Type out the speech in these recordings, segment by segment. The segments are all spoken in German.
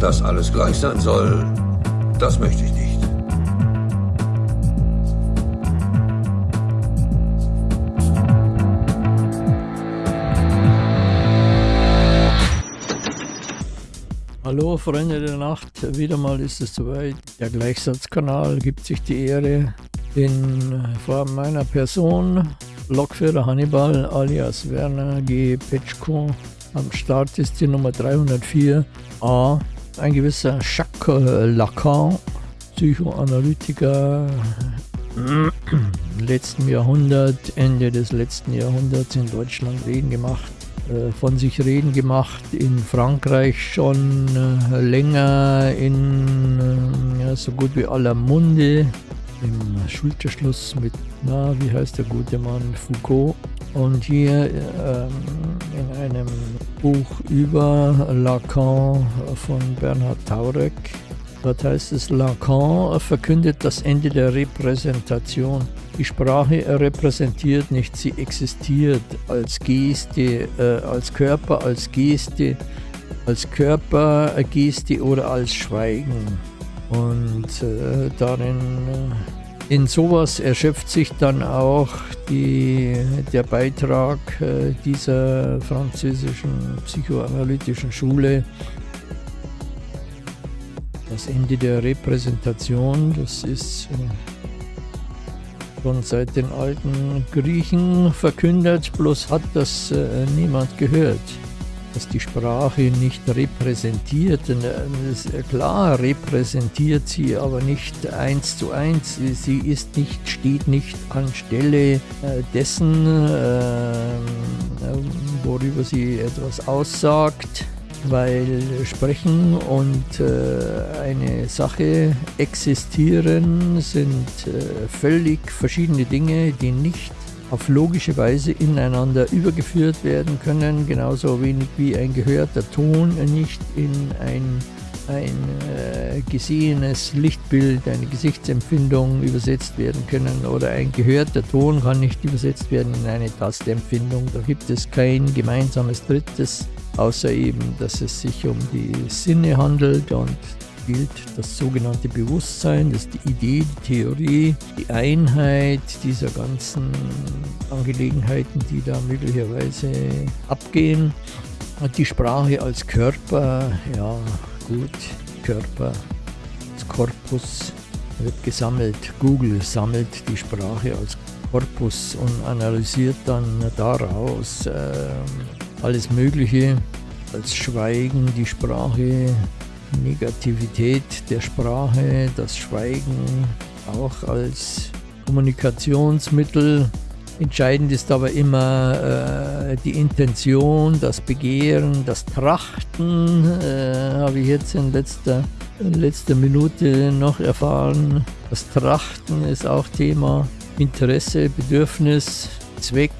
Dass alles gleich sein soll, das möchte ich nicht. Hallo Freunde der Nacht, wieder mal ist es soweit. Der Gleichsatzkanal gibt sich die Ehre, in Form meiner Person, Lokführer Hannibal alias Werner G. Petschko. Am Start ist die Nummer 304a. Ein gewisser Jacques Lacan, Psychoanalytiker im letzten Jahrhundert, Ende des letzten Jahrhunderts in Deutschland reden gemacht äh, von sich reden gemacht, in Frankreich schon äh, länger in äh, ja, so gut wie aller Munde, im Schulterschluss mit, na, wie heißt der gute Mann, Foucault. Und hier ähm, in einem Buch über Lacan von Bernhard Taurek, dort heißt es, Lacan verkündet das Ende der Repräsentation. Die Sprache repräsentiert nicht, sie existiert als Geste, äh, als Körper, als Geste, als Körper, Geste oder als Schweigen. Und äh, darin, äh, in sowas erschöpft sich dann auch die, der Beitrag äh, dieser französischen psychoanalytischen Schule. Das Ende der Repräsentation, das ist äh, schon seit den alten Griechen verkündet, bloß hat das äh, niemand gehört, dass die Sprache nicht repräsentiert. Äh, klar repräsentiert sie, aber nicht eins zu eins. Sie ist nicht, steht nicht anstelle äh, dessen, äh, worüber sie etwas aussagt weil Sprechen und eine Sache existieren sind völlig verschiedene Dinge, die nicht auf logische Weise ineinander übergeführt werden können, genauso wenig wie ein gehörter Ton nicht in ein, ein äh, gesehenes Lichtbild, eine Gesichtsempfindung übersetzt werden können oder ein gehörter Ton kann nicht übersetzt werden in eine Tastempfindung. Da gibt es kein gemeinsames Drittes außer eben, dass es sich um die Sinne handelt und gilt das sogenannte Bewusstsein, das ist die Idee, die Theorie, die Einheit dieser ganzen Angelegenheiten, die da möglicherweise abgehen. Die Sprache als Körper, ja gut, Körper, als Korpus wird gesammelt. Google sammelt die Sprache als Korpus und analysiert dann daraus äh, alles Mögliche als Schweigen, die Sprache, Negativität der Sprache, das Schweigen auch als Kommunikationsmittel. Entscheidend ist aber immer äh, die Intention, das Begehren, das Trachten, äh, habe ich jetzt in letzter, in letzter Minute noch erfahren. Das Trachten ist auch Thema. Interesse, Bedürfnis, Zweck,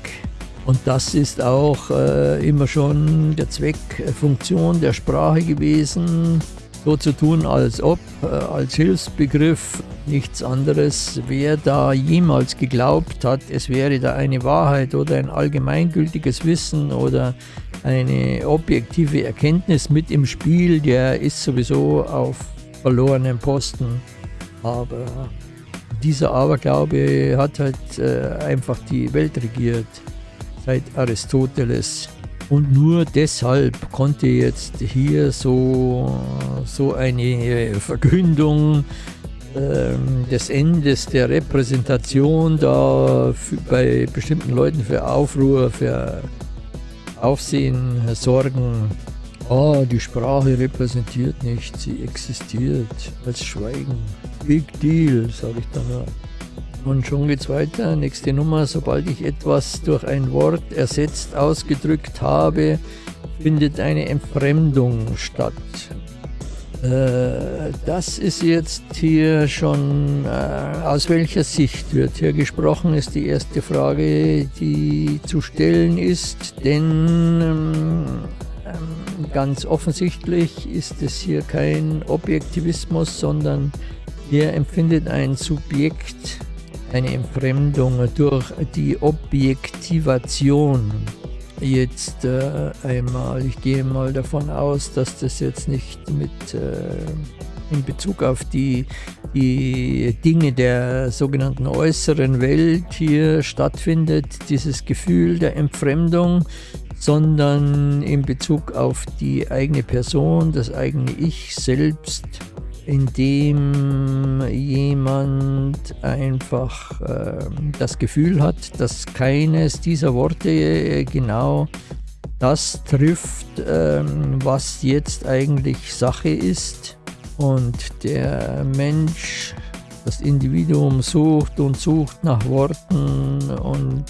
und das ist auch äh, immer schon der Zweck, äh, Funktion der Sprache gewesen, so zu tun, als ob, äh, als Hilfsbegriff, nichts anderes. Wer da jemals geglaubt hat, es wäre da eine Wahrheit oder ein allgemeingültiges Wissen oder eine objektive Erkenntnis mit im Spiel, der ist sowieso auf verlorenen Posten. Aber dieser Aberglaube hat halt äh, einfach die Welt regiert seit Aristoteles. Und nur deshalb konnte jetzt hier so, so eine Verkündung äh, des Endes der Repräsentation da für, bei bestimmten Leuten für Aufruhr, für Aufsehen sorgen. Ah, die Sprache repräsentiert nicht, sie existiert als Schweigen. Big Deal, sage ich dann. Und schon geht's weiter. Nächste Nummer. Sobald ich etwas durch ein Wort ersetzt ausgedrückt habe, findet eine Entfremdung statt. Äh, das ist jetzt hier schon, äh, aus welcher Sicht wird hier gesprochen, ist die erste Frage, die zu stellen ist. Denn ähm, ähm, ganz offensichtlich ist es hier kein Objektivismus, sondern hier empfindet ein Subjekt eine Entfremdung durch die Objektivation. jetzt äh, einmal, ich gehe mal davon aus, dass das jetzt nicht mit äh, in Bezug auf die, die Dinge der sogenannten äußeren Welt hier stattfindet, dieses Gefühl der Entfremdung, sondern in Bezug auf die eigene Person, das eigene Ich selbst, in dem jemand einfach äh, das Gefühl hat, dass keines dieser Worte äh, genau das trifft, äh, was jetzt eigentlich Sache ist. Und der Mensch, das Individuum sucht und sucht nach Worten und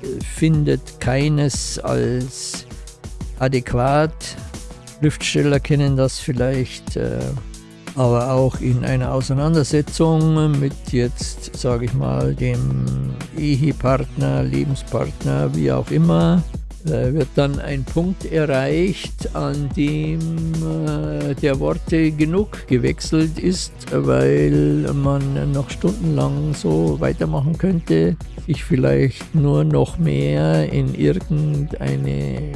äh, findet keines als adäquat. Schriftsteller kennen das vielleicht. Aber auch in einer Auseinandersetzung mit jetzt, sage ich mal, dem Ehepartner, Lebenspartner, wie auch immer, äh, wird dann ein Punkt erreicht, an dem äh, der Worte genug gewechselt ist, weil man noch stundenlang so weitermachen könnte, sich vielleicht nur noch mehr in irgendeine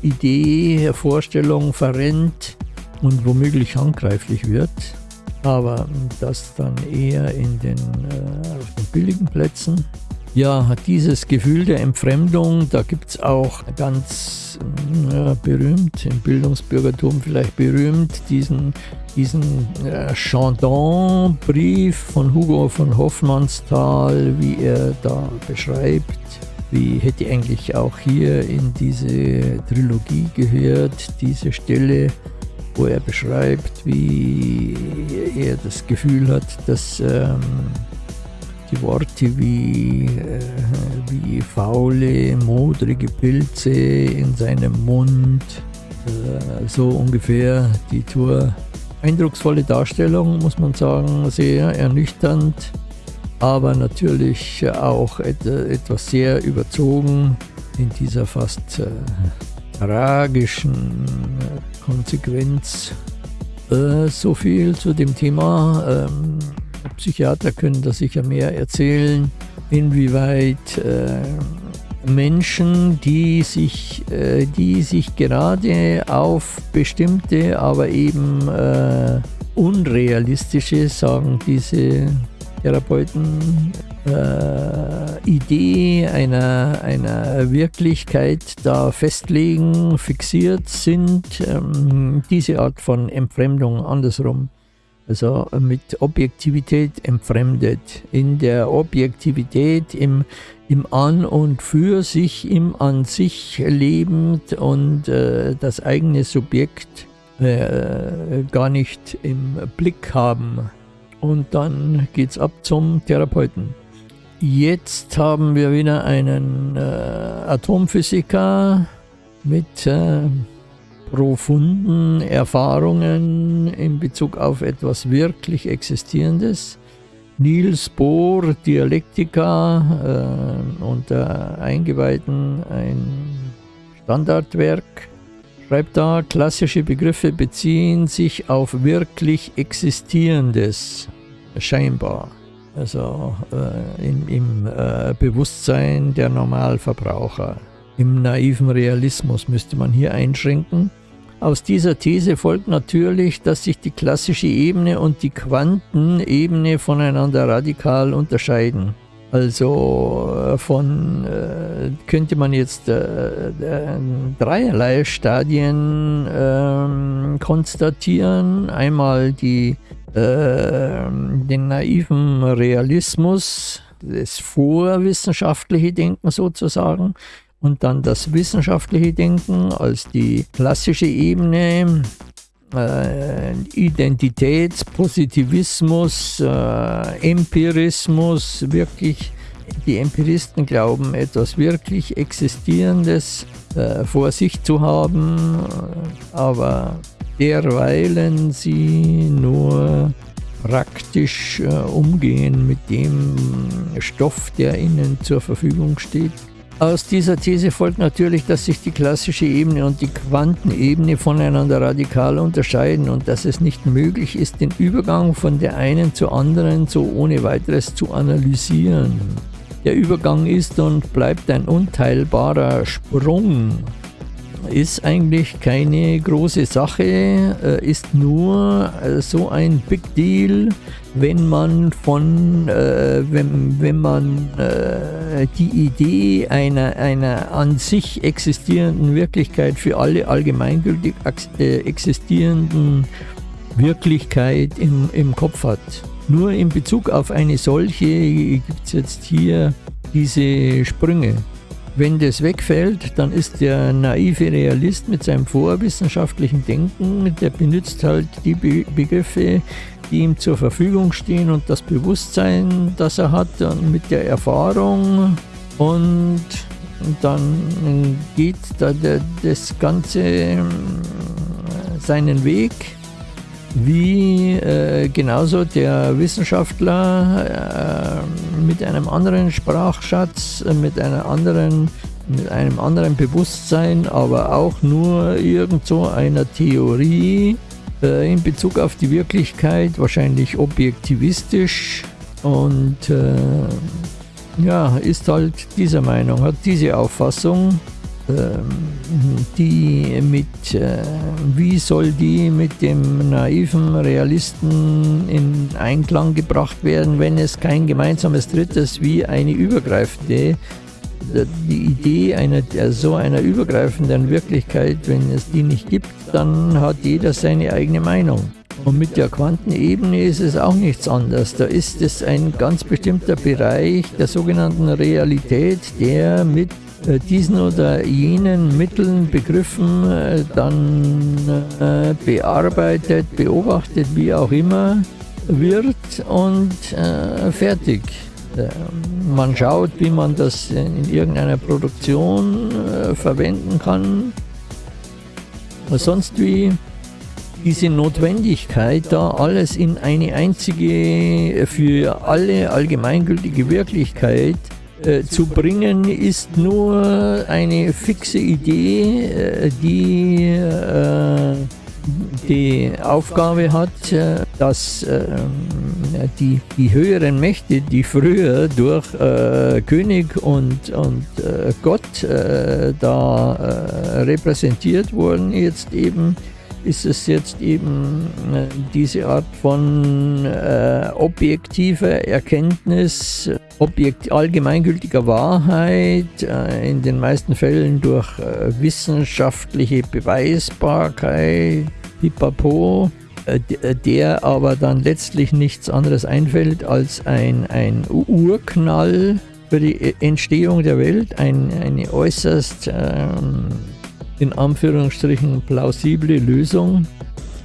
Idee, Vorstellung verrennt, und womöglich handgreiflich wird, aber das dann eher in den, äh, auf den billigen Plätzen. Ja, dieses Gefühl der Entfremdung, da gibt es auch ganz ja, berühmt, im Bildungsbürgertum vielleicht berühmt, diesen, diesen äh, Chandon-Brief von Hugo von Hoffmannsthal, wie er da beschreibt, wie hätte eigentlich auch hier in diese Trilogie gehört, diese Stelle, wo er beschreibt, wie er das Gefühl hat, dass ähm, die Worte wie, äh, wie faule, modrige Pilze in seinem Mund, äh, so ungefähr die Tour. Eindrucksvolle Darstellung, muss man sagen, sehr ernüchternd, aber natürlich auch et etwas sehr überzogen in dieser fast äh, tragischen Konsequenz. Äh, so viel zu dem Thema. Ähm, Psychiater können da sicher mehr erzählen, inwieweit äh, Menschen, die sich, äh, die sich gerade auf bestimmte, aber eben äh, unrealistische, sagen diese Therapeuten, äh, Idee einer, einer Wirklichkeit da festlegen, fixiert sind, ähm, diese Art von Entfremdung andersrum. Also mit Objektivität entfremdet. In der Objektivität, im, im An und für sich, im An sich lebend und äh, das eigene Subjekt äh, gar nicht im Blick haben. Und dann geht es ab zum Therapeuten. Jetzt haben wir wieder einen äh, Atomphysiker mit äh, profunden Erfahrungen in Bezug auf etwas wirklich Existierendes. Niels Bohr, Dialektika, äh, unter Eingeweihten ein Standardwerk, schreibt da, klassische Begriffe beziehen sich auf wirklich Existierendes, scheinbar also äh, im, im äh, Bewusstsein der Normalverbraucher. Im naiven Realismus müsste man hier einschränken. Aus dieser These folgt natürlich, dass sich die klassische Ebene und die Quantenebene voneinander radikal unterscheiden. Also äh, von äh, könnte man jetzt äh, äh dreierlei Stadien ähm, konstatieren. Einmal die äh, den naiven Realismus, das vorwissenschaftliche Denken sozusagen und dann das wissenschaftliche Denken als die klassische Ebene, äh, Identitätspositivismus, äh, Empirismus, wirklich die Empiristen glauben, etwas wirklich Existierendes äh, vor sich zu haben, aber derweilen sie nur praktisch äh, umgehen mit dem Stoff, der ihnen zur Verfügung steht. Aus dieser These folgt natürlich, dass sich die klassische Ebene und die Quantenebene voneinander radikal unterscheiden und dass es nicht möglich ist, den Übergang von der einen zur anderen so ohne weiteres zu analysieren. der Übergang ist und bleibt ein unteilbarer Sprung ist eigentlich keine große Sache, äh, ist nur äh, so ein Big Deal, wenn man von, äh, wenn, wenn man äh, die Idee einer, einer an sich existierenden Wirklichkeit für alle allgemeingültig äh, existierenden Wirklichkeit im, im Kopf hat. Nur in Bezug auf eine solche gibt es jetzt hier diese Sprünge. Wenn das wegfällt, dann ist der naive Realist mit seinem vorwissenschaftlichen Denken, der benutzt halt die Be Begriffe, die ihm zur Verfügung stehen und das Bewusstsein, das er hat, mit der Erfahrung und dann geht da das Ganze äh, seinen Weg wie äh, genauso der Wissenschaftler äh, mit einem anderen Sprachschatz, äh, mit einer anderen mit einem anderen Bewusstsein, aber auch nur irgend so einer Theorie äh, in Bezug auf die Wirklichkeit, wahrscheinlich objektivistisch und äh, ja, ist halt dieser Meinung, hat diese Auffassung die mit, äh, wie soll die mit dem naiven Realisten in Einklang gebracht werden, wenn es kein gemeinsames Drittes wie eine übergreifende, die Idee einer, so einer übergreifenden Wirklichkeit, wenn es die nicht gibt, dann hat jeder seine eigene Meinung. Und mit der Quantenebene ist es auch nichts anderes. Da ist es ein ganz bestimmter Bereich der sogenannten Realität, der mit äh, diesen oder jenen Mitteln, Begriffen äh, dann äh, bearbeitet, beobachtet, wie auch immer, wird und fertig. Man schaut, wie man das in irgendeiner Produktion verwenden kann. Sonst wie diese Notwendigkeit, da alles in eine einzige, für alle allgemeingültige Wirklichkeit äh, zu bringen, ist nur eine fixe Idee, äh, die äh, die Aufgabe hat, äh, dass äh, die, die höheren Mächte, die früher durch König und, und Gott da repräsentiert wurden, jetzt eben ist es jetzt eben diese Art von objektiver Erkenntnis Objekt allgemeingültiger Wahrheit, äh, in den meisten Fällen durch äh, wissenschaftliche Beweisbarkeit, pipapo, äh, der aber dann letztlich nichts anderes einfällt als ein, ein Urknall für die Entstehung der Welt, ein, eine äußerst ähm, in Anführungsstrichen plausible Lösung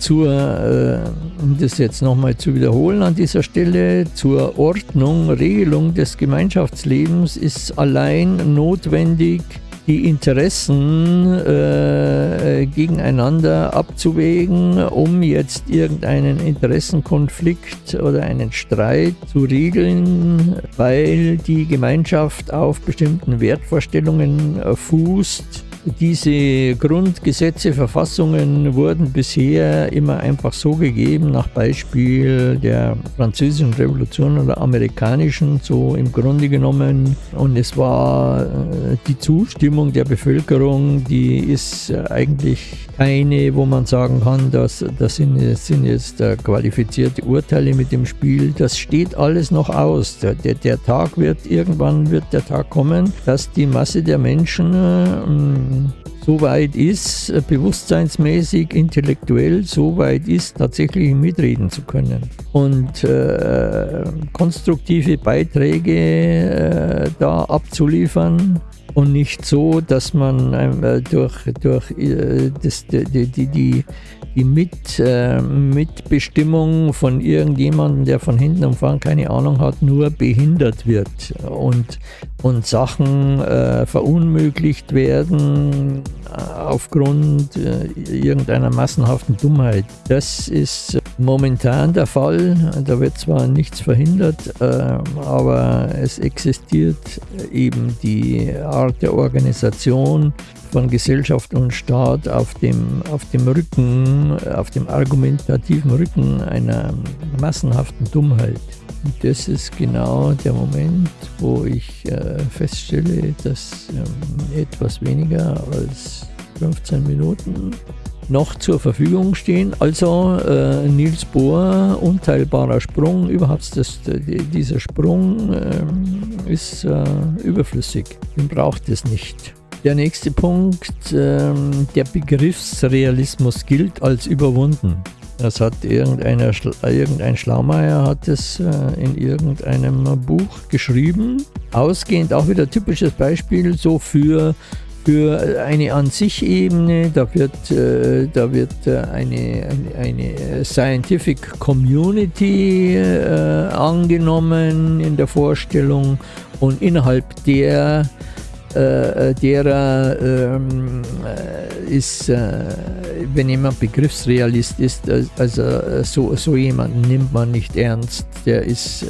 zur, äh, um das jetzt nochmal zu wiederholen an dieser Stelle, zur Ordnung, Regelung des Gemeinschaftslebens ist allein notwendig, die Interessen äh, gegeneinander abzuwägen, um jetzt irgendeinen Interessenkonflikt oder einen Streit zu regeln, weil die Gemeinschaft auf bestimmten Wertvorstellungen äh, fußt diese Grundgesetze, Verfassungen wurden bisher immer einfach so gegeben, nach Beispiel der französischen Revolution oder amerikanischen, so im Grunde genommen. Und es war äh, die Zustimmung der Bevölkerung, die ist äh, eigentlich keine, wo man sagen kann, dass das sind, sind jetzt äh, qualifizierte Urteile mit dem Spiel. Das steht alles noch aus. Der, der, der Tag wird, irgendwann wird der Tag kommen, dass die Masse der Menschen Kevin. So weit ist, äh, bewusstseinsmäßig, intellektuell so weit ist, tatsächlich mitreden zu können. Und äh, konstruktive Beiträge äh, da abzuliefern und nicht so, dass man äh, durch, durch äh, das, die, die, die, die Mit, äh, Mitbestimmung von irgendjemandem, der von hinten und vorn keine Ahnung hat, nur behindert wird und, und Sachen verunmöglicht werden aufgrund äh, irgendeiner massenhaften Dummheit. Das ist momentan der Fall. Da wird zwar nichts verhindert, äh, aber es existiert eben die Art der Organisation von Gesellschaft und Staat auf dem, auf dem Rücken, auf dem argumentativen Rücken einer massenhaften Dummheit. Und das ist genau der Moment, wo ich äh, feststelle, dass ähm, etwas weniger als 15 Minuten noch zur Verfügung stehen. Also äh, Niels Bohr, unteilbarer Sprung, überhaupt das, dieser Sprung äh, ist überflüssig. Den braucht es nicht. Der nächste Punkt, ähm, der Begriffsrealismus gilt als überwunden. Das hat irgendeiner, irgendein Schlaumeier hat es äh, in irgendeinem Buch geschrieben. Ausgehend auch wieder typisches Beispiel so für für eine an sich Ebene, da wird, äh, da wird äh, eine, eine, eine, Scientific Community äh, angenommen in der Vorstellung und innerhalb der äh, derer ähm, äh, ist, äh, wenn jemand Begriffsrealist ist, also so, so jemanden nimmt man nicht ernst, der ist,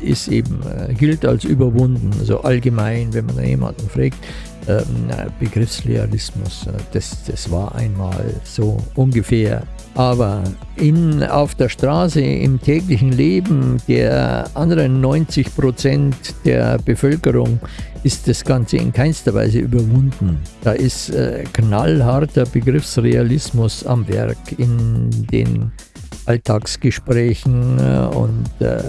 ist eben, gilt als überwunden, so allgemein, wenn man jemanden fragt, ähm, Begriffsrealismus, das, das war einmal so ungefähr. Aber in, auf der Straße, im täglichen Leben der anderen 90 Prozent der Bevölkerung ist das Ganze in keinster Weise überwunden. Da ist äh, knallharter Begriffsrealismus am Werk in den Alltagsgesprächen äh, und äh,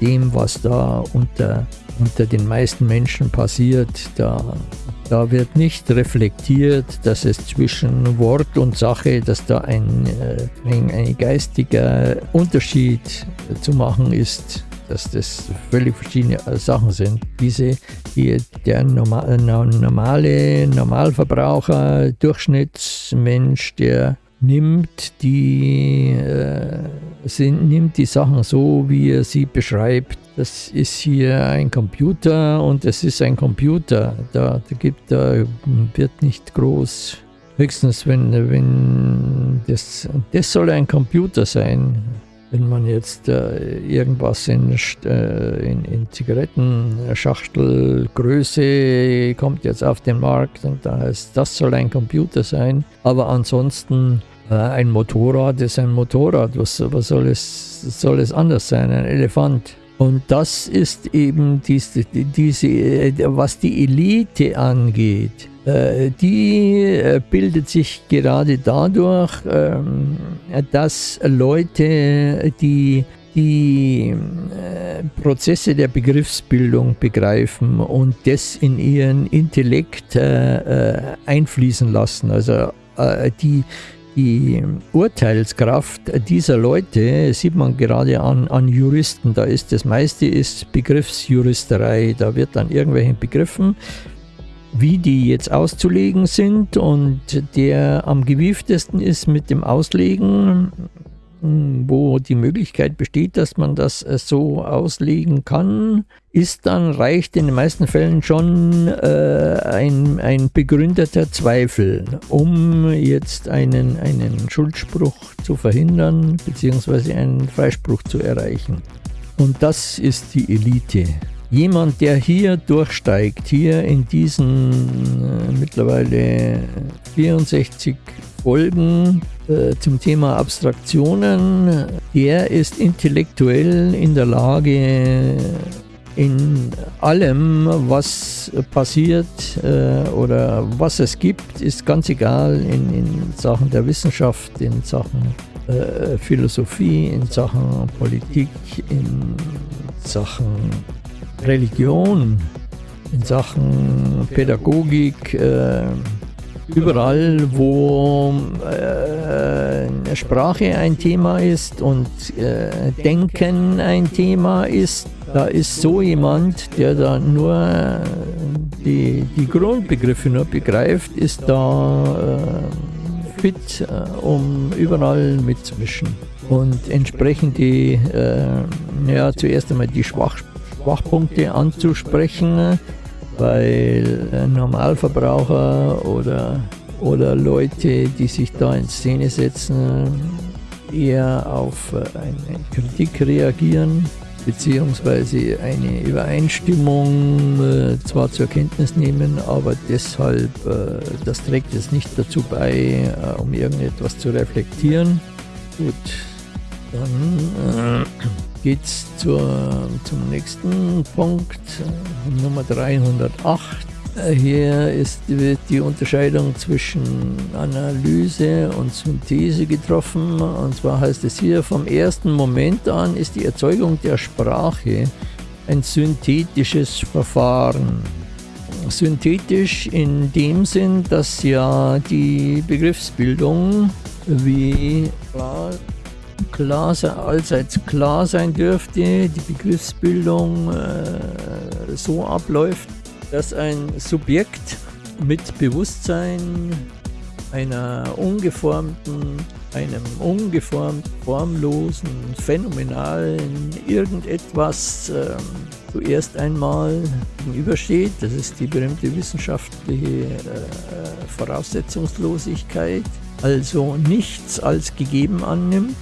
dem, was da unter, unter den meisten Menschen passiert. Da da wird nicht reflektiert, dass es zwischen Wort und Sache, dass da ein, äh, ein, ein geistiger Unterschied zu machen ist, dass das völlig verschiedene Sachen sind. Diese, die, der normale Normalverbraucher, Durchschnittsmensch, der nimmt die, äh, sind, nimmt die Sachen so, wie er sie beschreibt. Das ist hier ein Computer und es ist ein Computer. Da, da, gibt, da wird nicht groß. Höchstens, wenn, wenn das, das soll ein Computer sein. Wenn man jetzt äh, irgendwas in, äh, in, in Zigarettenschachtelgröße kommt jetzt auf den Markt und da heißt, das soll ein Computer sein. Aber ansonsten äh, ein Motorrad ist ein Motorrad. Was, was soll, es, soll es anders sein? Ein Elefant. Und das ist eben diese, diese was die Elite angeht. Äh, die äh, bildet sich gerade dadurch, ähm, dass Leute, die die Prozesse der Begriffsbildung begreifen und das in ihren Intellekt einfließen lassen. Also die die Urteilskraft dieser Leute sieht man gerade an, an Juristen. Da ist das meiste ist Begriffsjuristerei. Da wird dann irgendwelchen Begriffen, wie die jetzt auszulegen sind und der am gewieftesten ist mit dem Auslegen, wo die Möglichkeit besteht, dass man das äh, so auslegen kann, ist dann, reicht in den meisten Fällen schon äh, ein, ein begründeter Zweifel, um jetzt einen, einen Schuldspruch zu verhindern, beziehungsweise einen Freispruch zu erreichen. Und das ist die Elite. Jemand, der hier durchsteigt, hier in diesen äh, mittlerweile 64 Folgen äh, zum Thema Abstraktionen, der ist intellektuell in der Lage, in allem, was passiert äh, oder was es gibt, ist ganz egal in, in Sachen der Wissenschaft, in Sachen äh, Philosophie, in Sachen Politik, in Sachen Religion, in Sachen Pädagogik. Äh, überall, wo äh, Sprache ein Thema ist und äh, Denken ein Thema ist, da ist so jemand, der da nur die, die Grundbegriffe nur begreift, ist da äh, fit, äh, um überall mitzumischen. Und entsprechend die, äh, ja, zuerst einmal die Schwach, Schwachpunkte anzusprechen, weil Normalverbraucher oder, oder Leute, die sich da in Szene setzen, eher auf eine Kritik reagieren beziehungsweise eine Übereinstimmung äh, zwar zur Kenntnis nehmen, aber deshalb, äh, das trägt jetzt nicht dazu bei, äh, um irgendetwas zu reflektieren. Gut, dann äh, geht es zum nächsten Punkt, Nummer 308. Hier ist, wird die Unterscheidung zwischen Analyse und Synthese getroffen. Und zwar heißt es hier, vom ersten Moment an ist die Erzeugung der Sprache ein synthetisches Verfahren. Synthetisch in dem Sinn, dass ja die Begriffsbildung wie klar allseits klar sein dürfte, die Begriffsbildung äh, so abläuft, dass ein Subjekt mit Bewusstsein einer ungeformten, einem ungeformt, formlosen, phänomenalen irgendetwas ähm, zuerst einmal gegenübersteht. Das ist die berühmte wissenschaftliche äh, Voraussetzungslosigkeit, also nichts als gegeben annimmt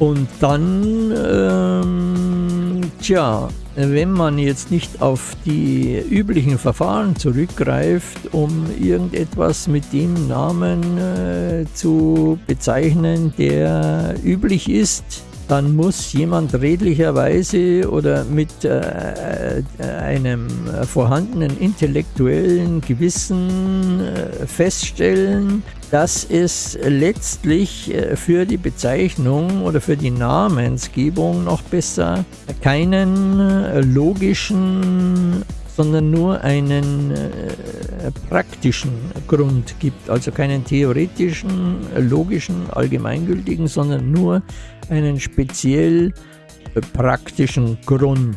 und dann, ähm, tja, wenn man jetzt nicht auf die üblichen Verfahren zurückgreift, um irgendetwas mit dem Namen äh, zu bezeichnen, der üblich ist, dann muss jemand redlicherweise oder mit äh, äh einem vorhandenen intellektuellen Gewissen äh, feststellen, dass es letztlich äh, für die Bezeichnung oder für die Namensgebung noch besser keinen äh, logischen sondern nur einen äh, praktischen Grund gibt, also keinen theoretischen, logischen, allgemeingültigen, sondern nur einen speziell äh, praktischen Grund.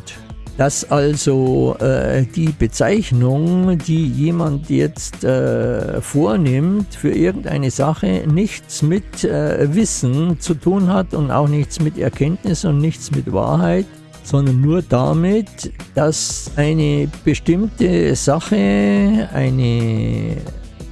Dass also äh, die Bezeichnung, die jemand jetzt äh, vornimmt für irgendeine Sache, nichts mit äh, Wissen zu tun hat und auch nichts mit Erkenntnis und nichts mit Wahrheit, sondern nur damit, dass eine bestimmte Sache, eine,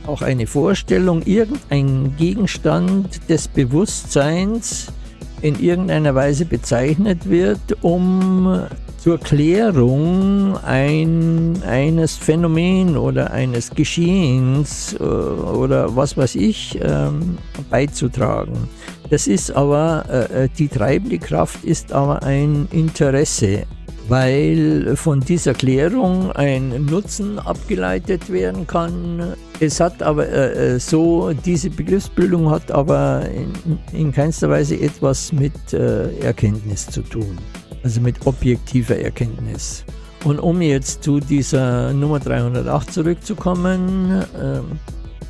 auch eine Vorstellung, irgendein Gegenstand des Bewusstseins in irgendeiner Weise bezeichnet wird, um zur Klärung ein, eines Phänomen oder eines Geschehens äh, oder was weiß ich ähm, beizutragen. Das ist aber, äh, äh, die treibende Kraft ist aber ein Interesse, weil von dieser Klärung ein Nutzen abgeleitet werden kann. Es hat aber äh, äh so, diese Begriffsbildung hat aber in, in keinster Weise etwas mit äh, Erkenntnis zu tun also mit objektiver Erkenntnis. Und um jetzt zu dieser Nummer 308 zurückzukommen, äh,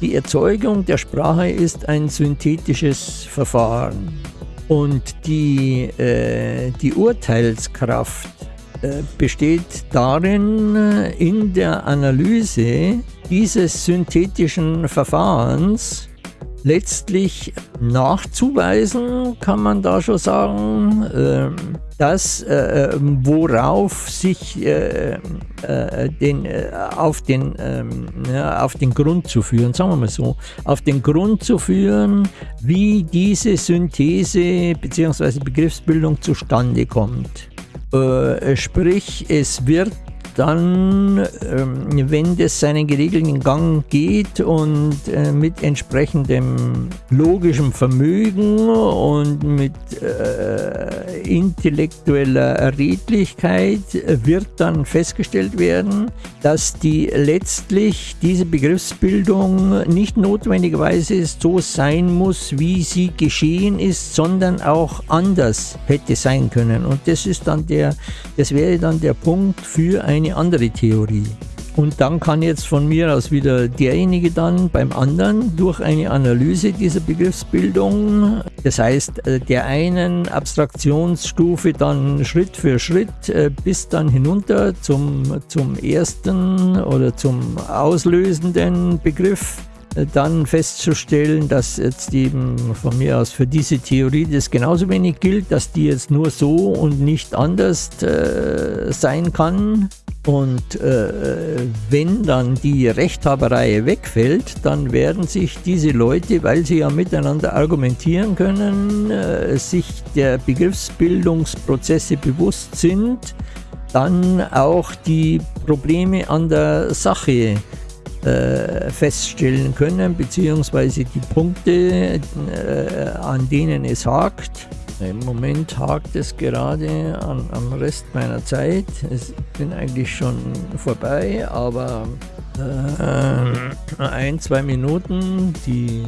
die Erzeugung der Sprache ist ein synthetisches Verfahren. Und die, äh, die Urteilskraft äh, besteht darin, in der Analyse dieses synthetischen Verfahrens letztlich nachzuweisen, kann man da schon sagen, ähm, dass äh, ähm, worauf sich äh, äh, den, äh, auf, den, ähm, ja, auf den Grund zu führen, sagen wir mal so, auf den Grund zu führen, wie diese Synthese bzw. Begriffsbildung zustande kommt. Äh, sprich, es wird dann, ähm, wenn das seinen geregelten Gang geht und äh, mit entsprechendem logischem Vermögen und mit äh, intellektueller Redlichkeit wird dann festgestellt werden, dass die letztlich diese Begriffsbildung nicht notwendigerweise so sein muss, wie sie geschehen ist, sondern auch anders hätte sein können. Und das ist dann der, das wäre dann der Punkt für ein eine andere Theorie. Und dann kann jetzt von mir aus wieder derjenige dann beim anderen durch eine Analyse dieser Begriffsbildung, das heißt äh, der einen Abstraktionsstufe dann Schritt für Schritt äh, bis dann hinunter zum, zum ersten oder zum auslösenden Begriff, äh, dann festzustellen, dass jetzt eben von mir aus für diese Theorie das genauso wenig gilt, dass die jetzt nur so und nicht anders äh, sein kann Und äh, wenn dann die Rechthaberei wegfällt, dann werden sich diese Leute, weil sie ja miteinander argumentieren können, äh, sich der Begriffsbildungsprozesse bewusst sind, dann auch die Probleme an der Sache äh, feststellen können, beziehungsweise die Punkte, äh, an denen es hakt. Im Moment hakt es gerade an, am Rest meiner Zeit. Ich bin eigentlich schon vorbei, aber äh, ein, zwei Minuten, die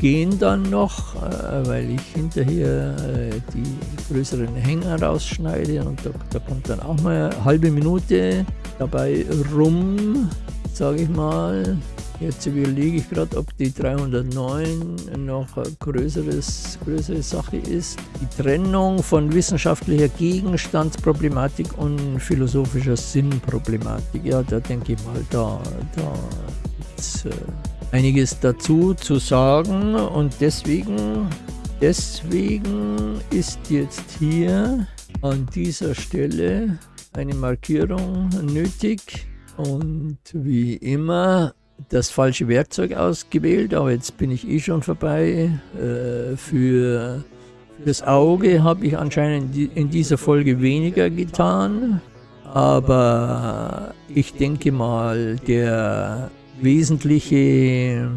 gehen dann noch, äh, weil ich hinterher äh, die größeren Hänger rausschneide und da, da kommt dann auch mal eine halbe Minute dabei rum, sage ich mal. Jetzt überlege ich gerade, ob die 309 noch eine größere Sache ist. Die Trennung von wissenschaftlicher Gegenstandsproblematik und philosophischer Sinnproblematik. Ja, da denke ich mal, da, da gibt es äh, einiges dazu zu sagen und deswegen, deswegen ist jetzt hier an dieser Stelle eine Markierung nötig und wie immer das falsche Werkzeug ausgewählt, aber jetzt bin ich eh schon vorbei. Äh, für, das Auge habe ich anscheinend in dieser Folge weniger getan, aber ich denke mal, der wesentliche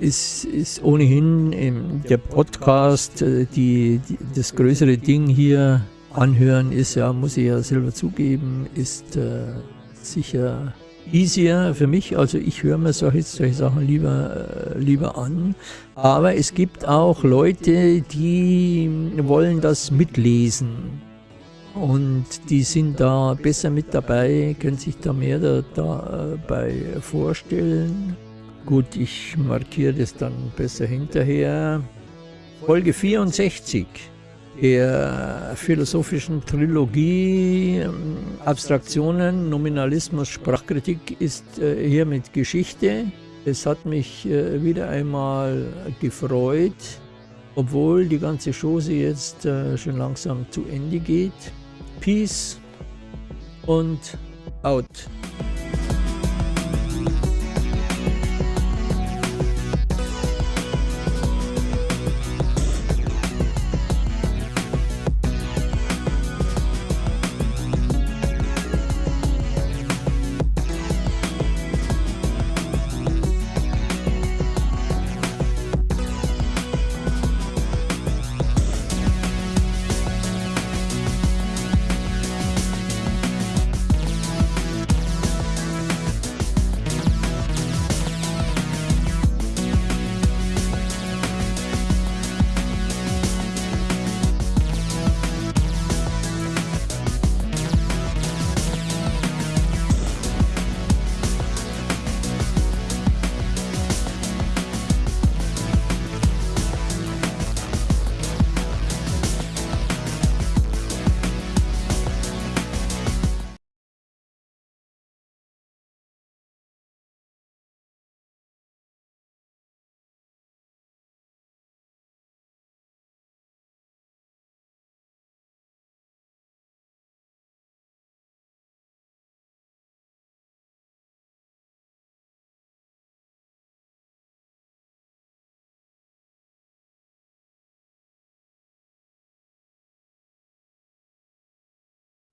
ist, ist ohnehin der Podcast, äh, die, die, das größere Ding hier anhören ist ja, muss ich ja selber zugeben, ist äh, sicher easier für mich. Also ich höre mir solche, solche Sachen lieber, äh, lieber an. Aber es gibt auch Leute, die wollen das mitlesen. Und die sind da besser mit dabei, können sich da mehr da, dabei vorstellen. Gut, ich markiere das dann besser hinterher. Folge 64 der philosophischen Trilogie ähm, Abstraktionen, Nominalismus, Sprachkritik ist äh, hier mit Geschichte. Es hat mich äh, wieder einmal gefreut, obwohl die ganze Chose jetzt äh, schon langsam zu Ende geht. Peace und out.